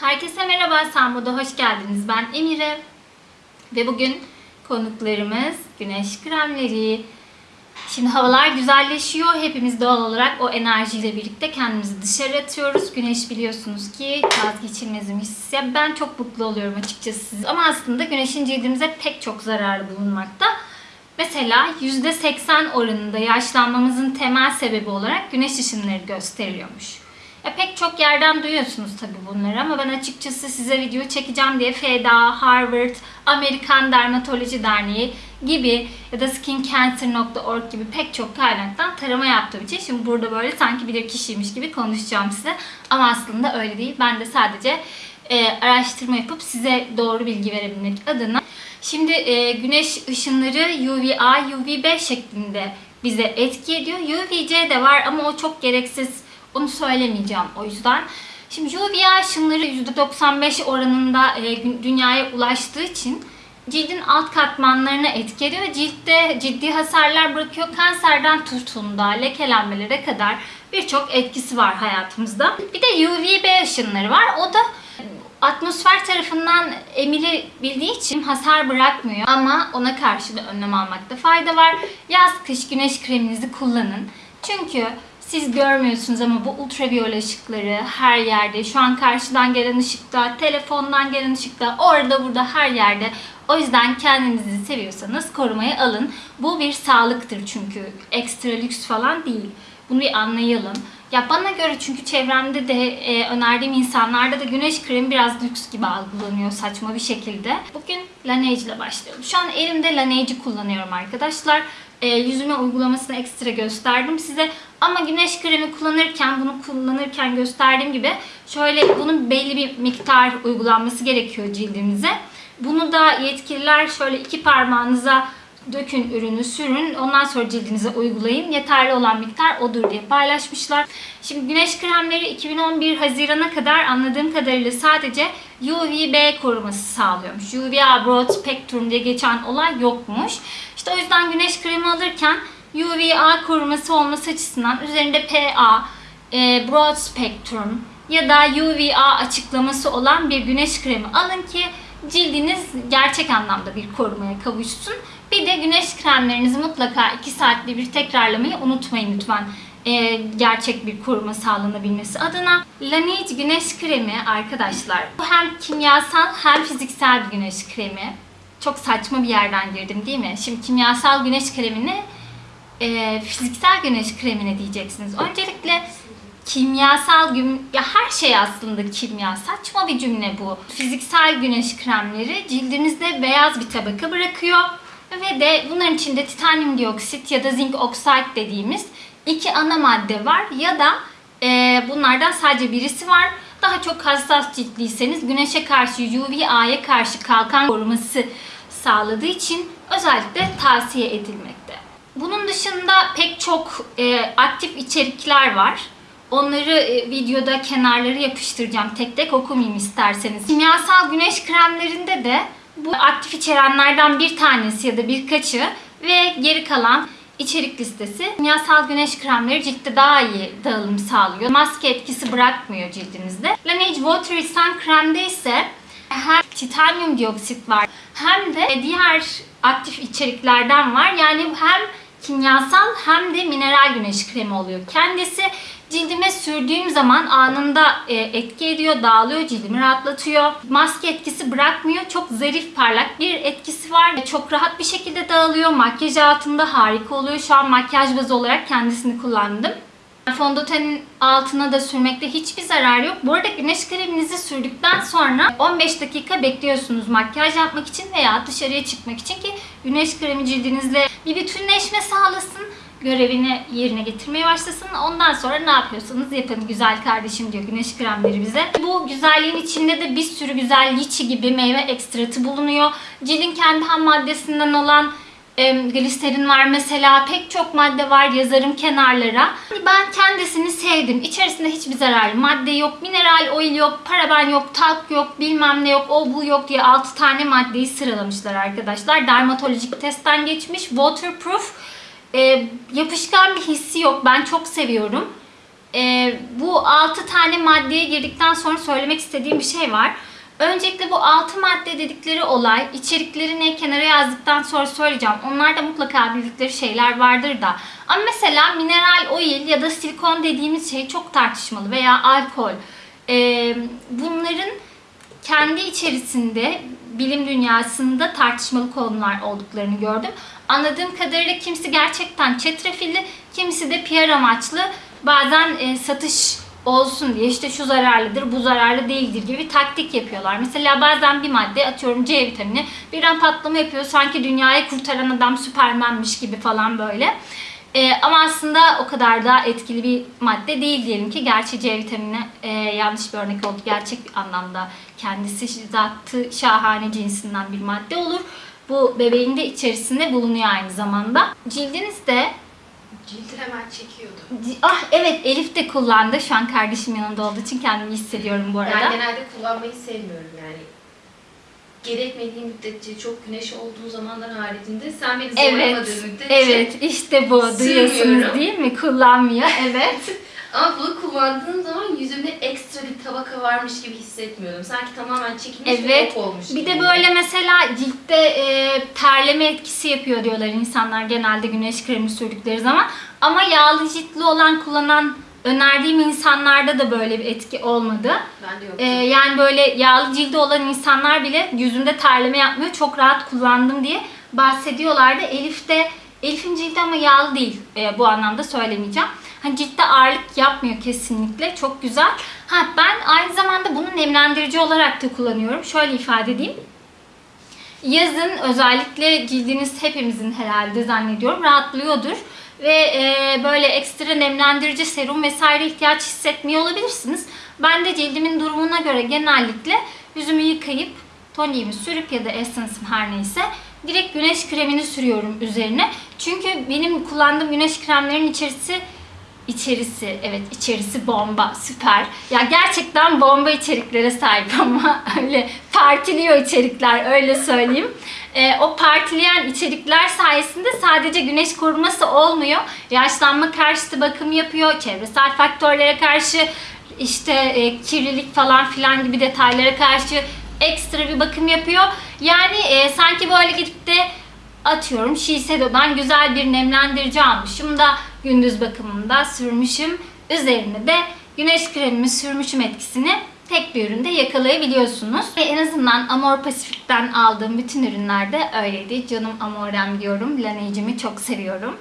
Herkese merhaba, Sambo'da hoş geldiniz. Ben Emire. Ve bugün konuklarımız güneş kremleri. Şimdi havalar güzelleşiyor. Hepimiz doğal olarak o enerjiyle birlikte kendimizi dışarı atıyoruz. Güneş biliyorsunuz ki vazgeçilmezimiz. Ya ben çok mutlu oluyorum açıkçası. Ama aslında güneşin cildimize pek çok zararı bulunmakta. Mesela %80 oranında yaşlanmamızın temel sebebi olarak güneş ışınları gösteriliyormuş. Ya pek çok yerden duyuyorsunuz tabii bunları ama ben açıkçası size video çekeceğim diye FEDA, Harvard, Amerikan Dermatoloji Derneği gibi ya da skincancer.org gibi pek çok kaynaktan tarama yaptığım için şimdi burada böyle sanki bilir kişiymiş gibi konuşacağım size. Ama aslında öyle değil. Ben de sadece e, araştırma yapıp size doğru bilgi verebilmek adına. Şimdi e, güneş ışınları UVA, UVB şeklinde bize etki ediyor. UVC de var ama o çok gereksiz onu söylemeyeceğim o yüzden. Şimdi UVA ışınları %95 oranında e, dünyaya ulaştığı için cildin alt katmanlarına etki ediyor. Ciltte ciddi hasarlar bırakıyor. Kanserden tutun da lekelenmelere kadar birçok etkisi var hayatımızda. Bir de UVB ışınları var. O da atmosfer tarafından emilebildiği için hasar bırakmıyor ama ona karşı da önlem almakta fayda var. Yaz kış güneş kreminizi kullanın. Çünkü siz görmüyorsunuz ama bu ultraviyole ışıkları her yerde. Şu an karşıdan gelen ışıkta, telefondan gelen ışıkta, orada burada her yerde. O yüzden kendinizi seviyorsanız korumaya alın. Bu bir sağlıktır çünkü. Ekstra lüks falan değil. Bunu bir anlayalım. Ya bana göre çünkü çevremde de e, önerdiğim insanlarda da güneş kremi biraz lüks gibi algılanıyor saçma bir şekilde. Bugün Laneige ile başlıyorum. Şu an elimde Laneige'i kullanıyorum arkadaşlar. E, yüzüme uygulamasını ekstra gösterdim size. Ama güneş kremi kullanırken, bunu kullanırken gösterdiğim gibi şöyle bunun belli bir miktar uygulanması gerekiyor cildimize. Bunu da yetkililer şöyle iki parmağınıza dökün ürünü sürün ondan sonra cildinize uygulayın yeterli olan miktar odur diye paylaşmışlar. Şimdi güneş kremleri 2011 Haziran'a kadar anladığım kadarıyla sadece UVB koruması sağlıyormuş. UVA Broad Spectrum diye geçen olay yokmuş. İşte o yüzden güneş kremi alırken UVA koruması olması açısından üzerinde PA, e, Broad Spectrum ya da UVA açıklaması olan bir güneş kremi alın ki cildiniz gerçek anlamda bir korumaya kavuşsun. Bir de güneş kremlerinizi mutlaka 2 saatte bir tekrarlamayı unutmayın lütfen. Ee, gerçek bir koruma sağlanabilmesi adına. Laneige güneş kremi arkadaşlar. Bu hem kimyasal hem fiziksel bir güneş kremi. Çok saçma bir yerden girdim değil mi? Şimdi kimyasal güneş kremini e, fiziksel güneş kremine diyeceksiniz. Öncelikle kimyasal gün ya her şey aslında kimya. Saçma bir cümle bu. Fiziksel güneş kremleri cildinizde beyaz bir tabaka bırakıyor ve de bunların içinde titanyum dioksit ya da zinc oxide dediğimiz iki ana madde var ya da e, bunlardan sadece birisi var. Daha çok hassas ciltliyseniz güneşe karşı UVA'ya karşı kalkan koruması sağladığı için özellikle tavsiye edilmekte. Bunun dışında pek çok e, aktif içerikler var. Onları e, videoda kenarları yapıştıracağım. Tek tek okumayayım isterseniz. Kimyasal güneş kremlerinde de bu aktif içerenlerden bir tanesi ya da birkaçı ve geri kalan içerik listesi. Kimyasal güneş kremleri ciltte daha iyi dağılım sağlıyor. Maske etkisi bırakmıyor cildinizde. Laneige Watery Sun kremde ise hem titanyum dioksit var hem de diğer aktif içeriklerden var. Yani hem kimyasal hem de mineral güneş kremi oluyor. Kendisi cildime sürdüğüm zaman anında e, etki ediyor, dağılıyor, cildimi rahatlatıyor. Maske etkisi bırakmıyor. Çok zarif, parlak bir etkisi var. Çok rahat bir şekilde dağılıyor. Makyaj altında harika oluyor. Şu an makyaj bazı olarak kendisini kullandım. Fondötenin altına da sürmekte hiçbir zarar yok. Bu arada güneş kreminizi sürdükten sonra 15 dakika bekliyorsunuz makyaj yapmak için veya dışarıya çıkmak için ki güneş kremi cildinizle bir bütünleşme sağlasın görevini yerine getirmeye başlasın. Ondan sonra ne yapıyorsanız yapın güzel kardeşim diyor güneş kremleri bize. Bu güzelliğin içinde de bir sürü güzel liçi gibi meyve ekstratı bulunuyor. Cildin kendi ham maddesinden olan e, var mesela pek çok madde var yazarım kenarlara. Ben kendisini sevdim. İçerisinde hiçbir zararlı madde yok, mineral oil yok, paraben yok, talk yok, bilmem ne yok, o bu yok diye 6 tane maddeyi sıralamışlar arkadaşlar. Dermatolojik testten geçmiş, waterproof. E, yapışkan bir hissi yok. Ben çok seviyorum. E, bu 6 tane maddeye girdikten sonra söylemek istediğim bir şey var. Öncelikle bu 6 madde dedikleri olay içeriklerini kenara yazdıktan sonra söyleyeceğim. Onlarda mutlaka bildikleri şeyler vardır da. Ama mesela mineral oil ya da silikon dediğimiz şey çok tartışmalı veya alkol. Ee, bunların kendi içerisinde bilim dünyasında tartışmalı konular olduklarını gördüm. Anladığım kadarıyla kimisi gerçekten çetrefilli, kimisi de PR amaçlı bazen e, satış olsun diye işte şu zararlıdır, bu zararlı değildir gibi taktik yapıyorlar. Mesela bazen bir madde atıyorum C vitamini birden patlama yapıyor sanki dünyayı kurtaran adam süpermenmiş gibi falan böyle. Ee, ama aslında o kadar da etkili bir madde değil diyelim ki. Gerçi C vitamini e, yanlış bir örnek oldu. Gerçek anlamda kendisi zatı şahane cinsinden bir madde olur. Bu bebeğin de içerisinde bulunuyor aynı zamanda. Cildinizde Cildi hemen çekiyordu. Ah evet Elif de kullandı. Şu an kardeşim yanında olduğu için kendimi hissediyorum bu arada. Ben genelde kullanmayı sevmiyorum yani. Gerekmediği müddetçe çok güneş olduğu zamanlar haricinde sen beni Evet, zorlamadığın müddetçe evet işte bu duyuyorsunuz değil mi? Kullanmıyor, evet. ama bunu kullandığım zaman yüzümde ekstra bir tabaka varmış gibi hissetmiyordum. Sanki tamamen çekilmiş Evet. ve yok olmuş Bir de böyle mesela ciltte e, terleme etkisi yapıyor diyorlar insanlar genelde güneş kremi sürdükleri zaman. Ama yağlı ciltli olan kullanan önerdiğim insanlarda da böyle bir etki olmadı. Ben de. E, yani böyle yağlı cildi olan insanlar bile yüzünde terleme yapmıyor. Çok rahat kullandım diye bahsediyorlardı. Elif de Elif'in cildi ama yağlı değil. E, bu anlamda söylemeyeceğim. Hani ciltte ağırlık yapmıyor kesinlikle. Çok güzel. Ha ben aynı zamanda bunu nemlendirici olarak da kullanıyorum. Şöyle ifade edeyim. Yazın özellikle cildiniz hepimizin herhalde zannediyorum rahatlıyordur. Ve e, böyle ekstra nemlendirici serum vesaire ihtiyaç hissetmiyor olabilirsiniz. Ben de cildimin durumuna göre genellikle yüzümü yıkayıp toniğimi sürüp ya da essence'ım her neyse direkt güneş kremini sürüyorum üzerine. Çünkü benim kullandığım güneş kremlerinin içerisi İçerisi, evet içerisi bomba, süper. Ya gerçekten bomba içeriklere sahip ama öyle partiliyor içerikler, öyle söyleyeyim. Ee, o partileyen içerikler sayesinde sadece güneş koruması olmuyor. Yaşlanma karşıtı bakım yapıyor, çevresel faktörlere karşı işte e, kirlilik falan filan gibi detaylara karşı ekstra bir bakım yapıyor. Yani e, sanki böyle gidip de atıyorum Shiseido'dan güzel bir nemlendirici almışım da gündüz bakımında sürmüşüm. Üzerine de güneş kremimi sürmüşüm etkisini tek bir üründe yakalayabiliyorsunuz. Ve en azından Amor Pacific'ten aldığım bütün ürünlerde öyleydi. Canım Amorem diyorum. Laneige'imi çok seviyorum.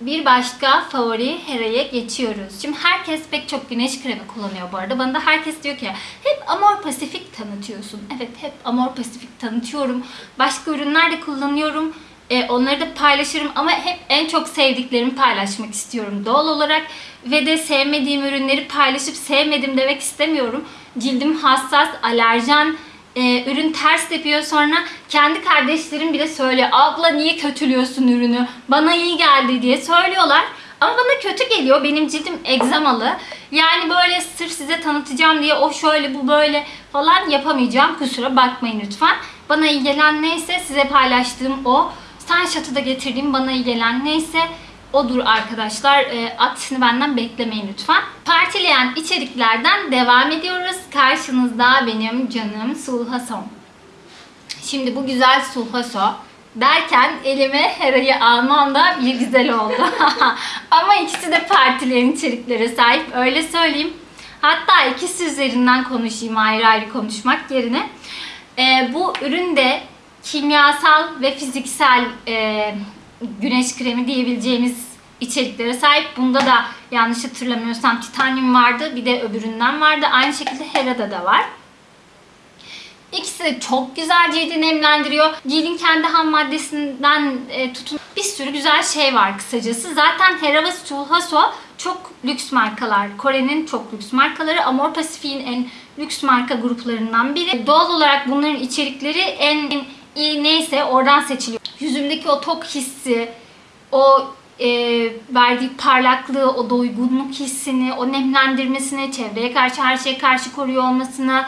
Bir başka favori Hera'ya geçiyoruz. Şimdi herkes pek çok güneş kremi kullanıyor bu arada. Bana da herkes diyor ki hep Amor Pacific tanıtıyorsun. Evet hep Amor Pacific tanıtıyorum. Başka ürünler de kullanıyorum. E, onları da paylaşırım ama hep en çok sevdiklerimi paylaşmak istiyorum doğal olarak. Ve de sevmediğim ürünleri paylaşıp sevmedim demek istemiyorum. Cildim hassas, alerjen, e, ürün ters tepiyor sonra kendi kardeşlerim bile söylüyor. Abla niye kötülüyorsun ürünü? Bana iyi geldi diye söylüyorlar. Ama bana kötü geliyor. Benim cildim egzamalı. Yani böyle sırf size tanıtacağım diye o şöyle bu böyle falan yapamayacağım. Kusura bakmayın lütfen. Bana iyi gelen neyse size paylaştığım o. Sunshot'ı da getirdiğim bana iyi gelen neyse odur arkadaşlar. E, aksini benden beklemeyin lütfen. Partileyen içeriklerden devam ediyoruz. Karşınızda benim canım Sulhason. Şimdi bu güzel Sulhaso derken elime Hera'yı almam da bir güzel oldu. Ama ikisi de partileyen içeriklere sahip öyle söyleyeyim. Hatta ikisi üzerinden konuşayım ayrı ayrı konuşmak yerine. E, bu ürün de kimyasal ve fiziksel e, güneş kremi diyebileceğimiz içeriklere sahip. Bunda da yanlış hatırlamıyorsam titanyum vardı. Bir de öbüründen vardı. Aynı şekilde Hera'da da var. İkisi de çok güzel cildi nemlendiriyor. Cildin kendi ham maddesinden e, tutun bir sürü güzel şey var kısacası. Zaten Hera ve Sulhaso çok lüks markalar. Kore'nin çok lüks markaları. Amor Pacific'in en lüks marka gruplarından biri. Doğal olarak bunların içerikleri en, en neyse oradan seçiliyor. Yüzümdeki o tok hissi, o e, verdiği parlaklığı, o doygunluk hissini, o nemlendirmesini, çevreye karşı her şeye karşı koruyor olmasını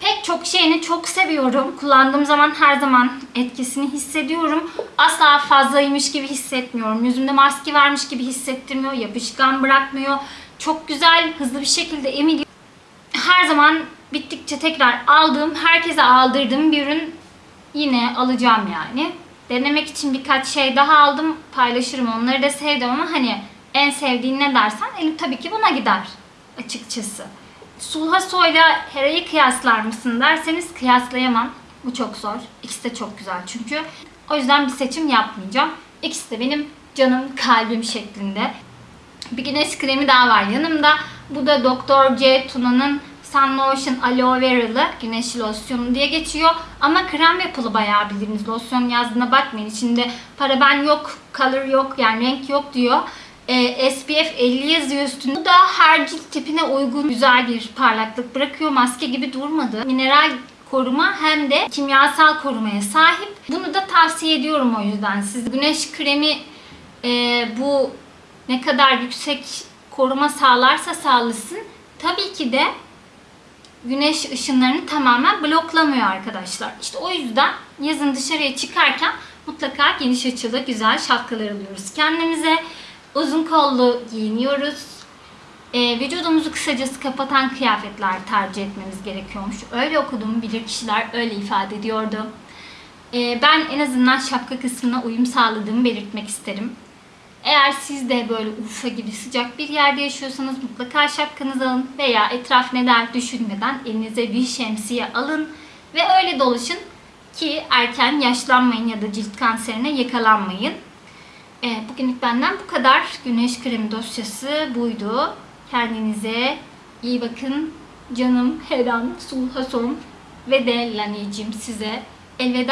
pek çok şeyini çok seviyorum. Kullandığım zaman her zaman etkisini hissediyorum. Asla fazlaymış gibi hissetmiyorum. Yüzümde maske vermiş gibi hissettirmiyor. Yapışkan bırakmıyor. Çok güzel, hızlı bir şekilde emiliyor. Her zaman bittikçe tekrar aldığım, herkese aldırdığım bir ürün yine alacağım yani. Denemek için birkaç şey daha aldım. Paylaşırım. Onları da sevdim ama hani en sevdiğin ne dersen elim tabii ki buna gider açıkçası. Sulhaso ile Hera'yı kıyaslar mısın derseniz kıyaslayamam. Bu çok zor. İkisi de çok güzel çünkü. O yüzden bir seçim yapmayacağım. İkisi de benim canım kalbim şeklinde. Bir güneş kremi daha var yanımda. Bu da Dr. C. Tuna'nın Sun Lotion Aloe Vera'lı güneş losyonu diye geçiyor. Ama krem yapılı bayağı bildiğiniz losyon yazdığına bakmayın. İçinde paraben yok, color yok yani renk yok diyor. Ee, SPF 50 yazıyor üstünde. Bu da her cilt tipine uygun güzel bir parlaklık bırakıyor. Maske gibi durmadı. Mineral koruma hem de kimyasal korumaya sahip. Bunu da tavsiye ediyorum o yüzden. Siz güneş kremi e, bu ne kadar yüksek koruma sağlarsa sağlasın tabii ki de güneş ışınlarını tamamen bloklamıyor arkadaşlar. İşte o yüzden yazın dışarıya çıkarken mutlaka geniş açılı güzel şapkalar alıyoruz kendimize. Uzun kollu giyiniyoruz. Ee, vücudumuzu kısacası kapatan kıyafetler tercih etmemiz gerekiyormuş. Öyle okudum, bilir kişiler öyle ifade ediyordu. Ee, ben en azından şapka kısmına uyum sağladığımı belirtmek isterim. Eğer siz de böyle Urfa gibi sıcak bir yerde yaşıyorsanız mutlaka şapkanızı alın veya etraf ne der düşünmeden elinize bir şemsiye alın ve öyle dolaşın ki erken yaşlanmayın ya da cilt kanserine yakalanmayın. Ee, bugünlük benden bu kadar. Güneş kremi dosyası buydu. Kendinize iyi bakın. Canım Heran, Sulhason ve de Laniyeciğim size elveda